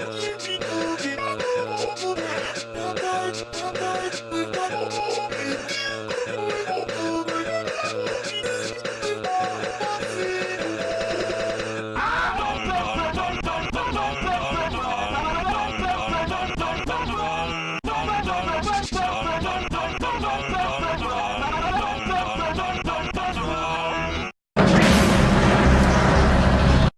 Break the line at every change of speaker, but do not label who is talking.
Uh...